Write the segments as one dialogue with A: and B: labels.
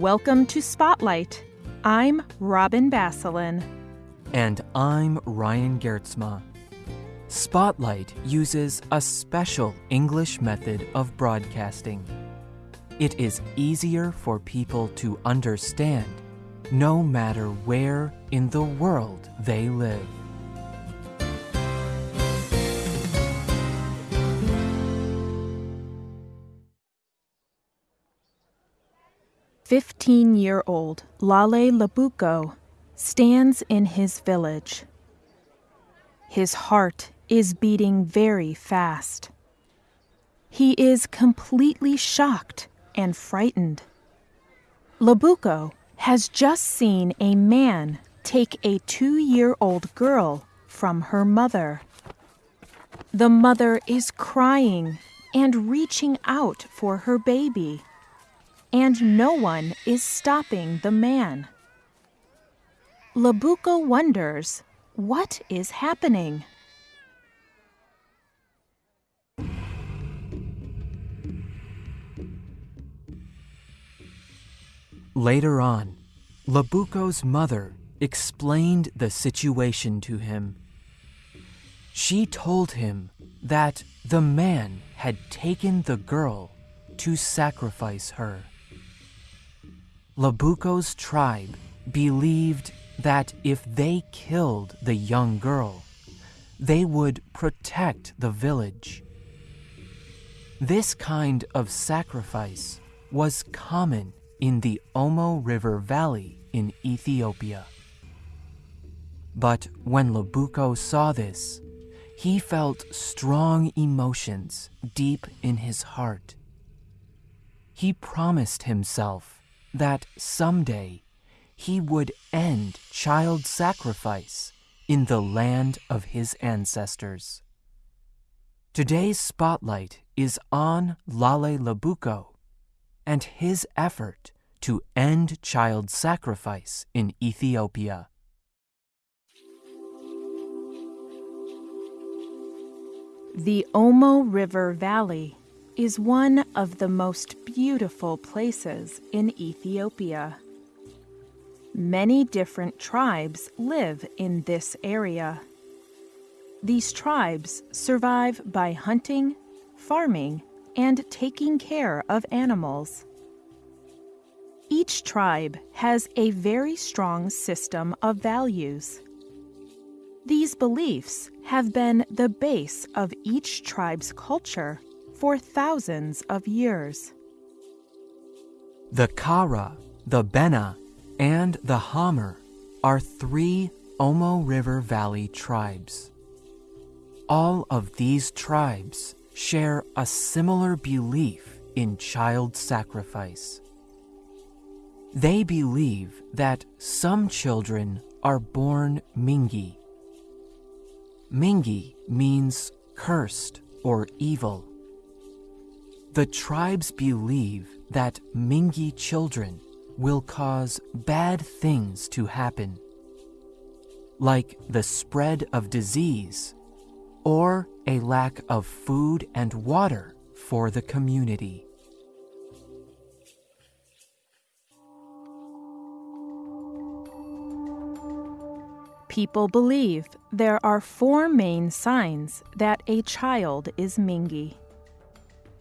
A: Welcome to Spotlight. I'm Robin Basselin.
B: And I'm Ryan Geertsma. Spotlight uses a special English method of broadcasting. It is easier for people to understand no matter where in the world they live.
A: Fifteen-year-old Lale Labuko stands in his village. His heart is beating very fast. He is completely shocked and frightened. Labuko has just seen a man take a two year old girl from her mother. The mother is crying and reaching out for her baby, and no one is stopping the man. Labuko wonders what is happening.
B: Later on, Labuko's mother explained the situation to him. She told him that the man had taken the girl to sacrifice her. Labuko's tribe believed that if they killed the young girl, they would protect the village. This kind of sacrifice was common in the Omo River Valley in Ethiopia. But when Labuko saw this, he felt strong emotions deep in his heart. He promised himself that someday he would end child sacrifice in the land of his ancestors. Today's spotlight is on Lale Labuko and his effort to end child sacrifice in Ethiopia.
A: The Omo River Valley is one of the most beautiful places in Ethiopia. Many different tribes live in this area. These tribes survive by hunting, farming, and taking care of animals. Each tribe has a very strong system of values. These beliefs have been the base of each tribe's culture for thousands of years.
B: The Kara, the Bena, and the Hamer are three Omo River Valley tribes. All of these tribes share a similar belief in child sacrifice. They believe that some children are born Mingi. Mingi means cursed or evil. The tribes believe that Mingi children will cause bad things to happen, like the spread of disease or a lack of food and water for the community.
A: People believe there are four main signs that a child is Mingi.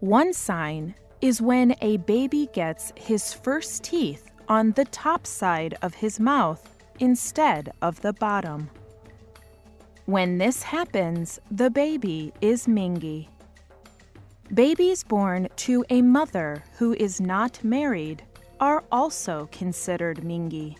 A: One sign is when a baby gets his first teeth on the top side of his mouth instead of the bottom. When this happens, the baby is Mingi. Babies born to a mother who is not married are also considered Mingi.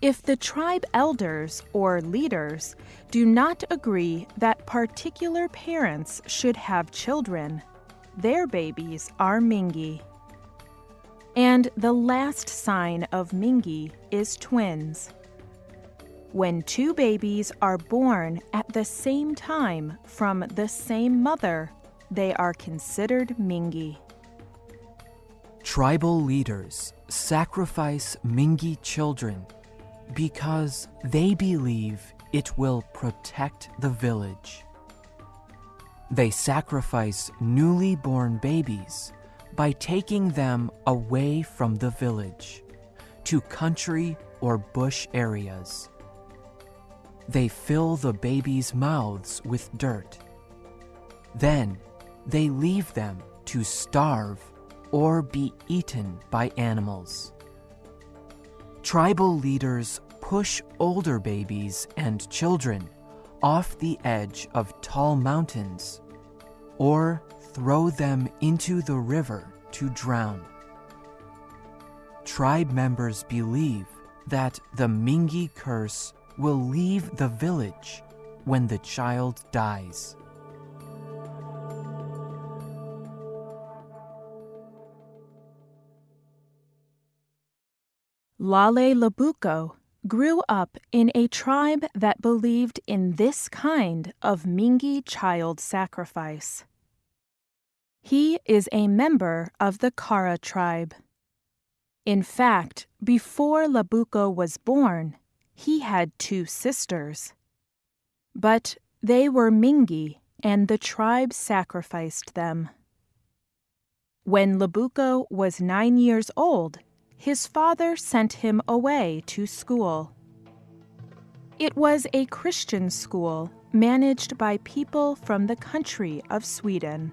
A: If the tribe elders or leaders do not agree that particular parents should have children, their babies are Mingi. And the last sign of Mingi is twins. When two babies are born at the same time from the same mother, they are considered Mingi.
B: Tribal leaders sacrifice Mingi children because they believe it will protect the village. They sacrifice newly born babies by taking them away from the village to country or bush areas. They fill the babies' mouths with dirt. Then they leave them to starve or be eaten by animals. Tribal leaders push older babies and children off the edge of tall mountains or throw them into the river to drown. Tribe members believe that the Mingi curse will leave the village when the child dies.
A: Lale Labuko grew up in a tribe that believed in this kind of Mingi child sacrifice. He is a member of the Kara tribe. In fact, before Labuko was born, he had two sisters. But they were Mingi, and the tribe sacrificed them. When Labuko was nine years old, his father sent him away to school. It was a Christian school managed by people from the country of Sweden.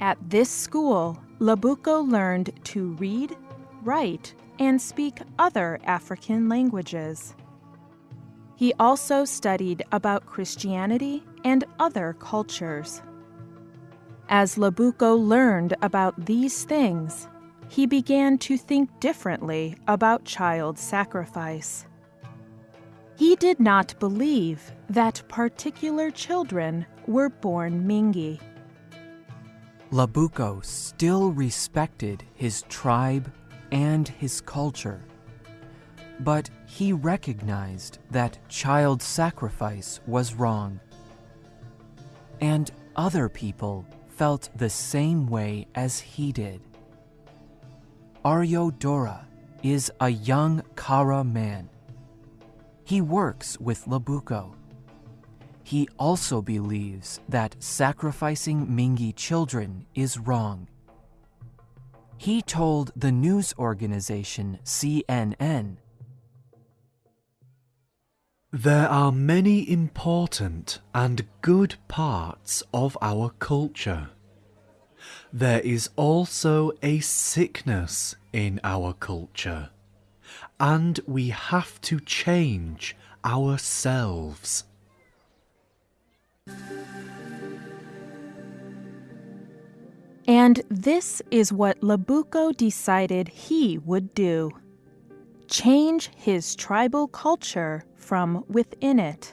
A: At this school, Labuko learned to read, write, and speak other African languages. He also studied about Christianity and other cultures. As Labuko learned about these things, he began to think differently about child sacrifice. He did not believe that particular children were born Mingi.
B: Labuko still respected his tribe and his culture, but he recognized that child sacrifice was wrong. And other people felt the same way as he did. Aryo Dora is a young Kara man. He works with Labuko he also believes that sacrificing Mingi children is wrong. He told the news organization CNN
C: There are many important and good parts of our culture. There is also a sickness in our culture, and we have to change ourselves.
A: And this is what Labuko decided he would do change his tribal culture from within it.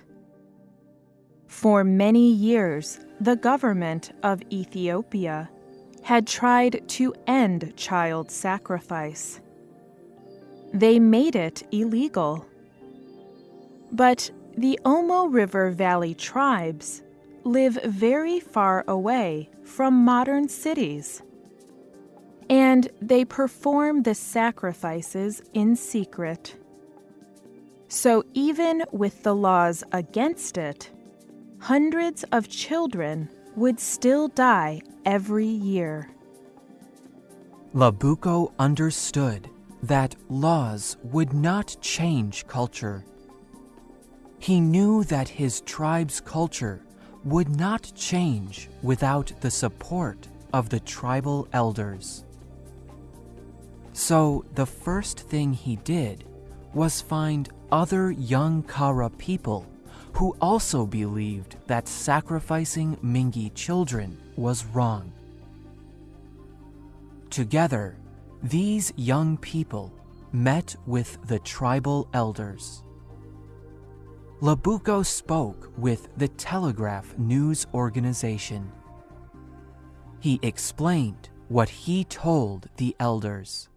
A: For many years, the government of Ethiopia had tried to end child sacrifice. They made it illegal. But the Omo River Valley tribes live very far away from modern cities. And they perform the sacrifices in secret. So, even with the laws against it, hundreds of children would still die every year.
B: Labuko understood that laws would not change culture. He knew that his tribe's culture would not change without the support of the tribal elders. So the first thing he did was find other young Kara people who also believed that sacrificing Mingi children was wrong. Together, these young people met with the tribal elders. Labuko spoke with the Telegraph News Organization. He explained what he told the elders.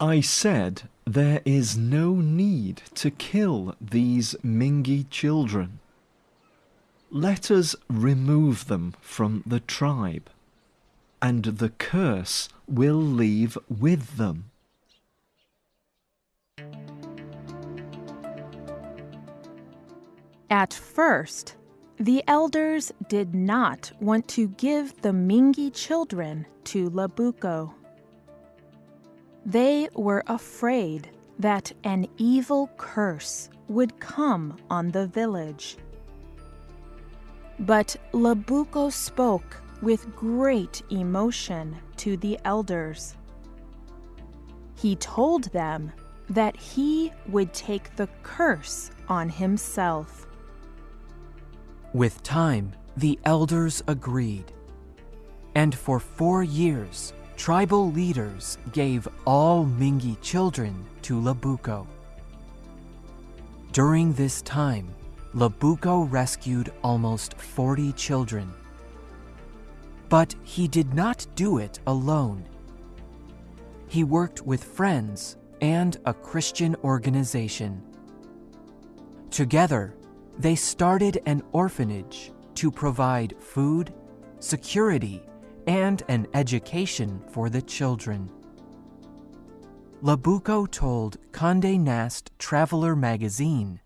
C: I said there is no need to kill these Mingi children. Let us remove them from the tribe, and the curse will leave with them.
A: At first, The elders did not want to give the Mingi children to Labuko. They were afraid that an evil curse would come on the village. But Labuko spoke with great emotion to the elders. He told them that he would take the curse on himself.
B: With time, the elders agreed. And for four years, tribal leaders gave all Mingi children to Labuko. During this time, Labuko rescued almost 40 children. But he did not do it alone. He worked with friends and a Christian organization. Together, they started an orphanage to provide food, security, and an education for the children. Labuko told Conde Nast Traveler magazine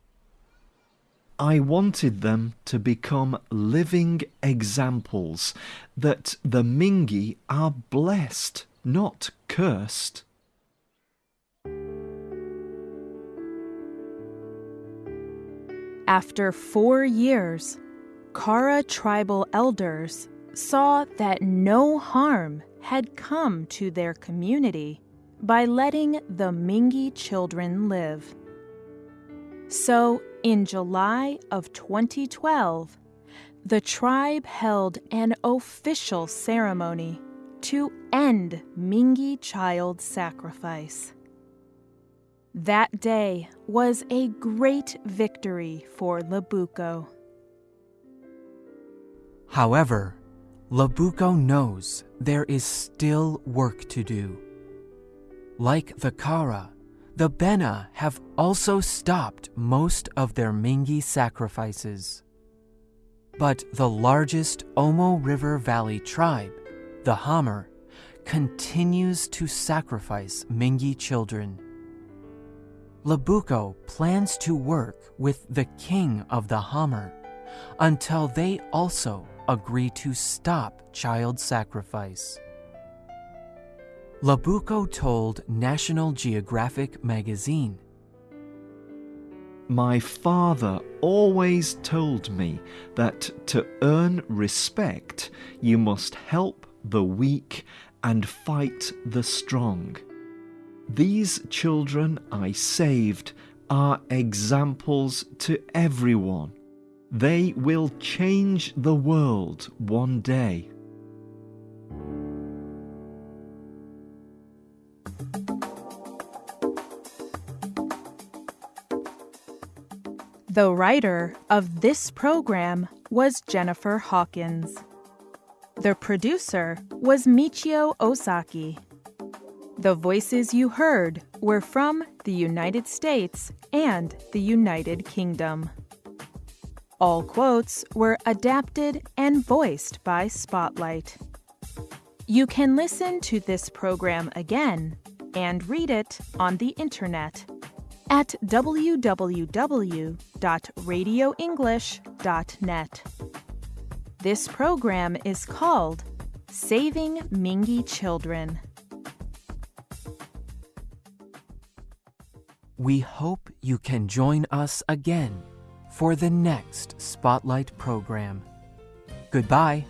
C: I wanted them to become living examples that the Mingi are blessed, not cursed.
A: After four years, Kara tribal elders saw that no harm had come to their community by letting the Mingi children live. So, in July of 2012, the tribe held an official ceremony to end Mingi child sacrifice. That day was a great victory for Labuko.
B: However, Labuko knows there is still work to do. Like the Kara, the Bena have also stopped most of their Mingi sacrifices. But the largest Omo River Valley tribe, the Hamar, continues to sacrifice Mingi children. Labuko plans to work with the king of the Hamar until they also agree to stop child sacrifice. Labuko told National Geographic magazine
C: My father always told me that to earn respect, you must help the weak and fight the strong. These children I saved are examples to everyone. They will change the world one day.
A: The writer of this program was Jennifer Hawkins. The producer was Michio Ozaki. The voices you heard were from the United States and the United Kingdom. All quotes were adapted and voiced by Spotlight. You can listen to this program again and read it on the internet at www.radioenglish.net. This program is called Saving Mingi Children.
B: We hope you can join us again for the next Spotlight program. Goodbye.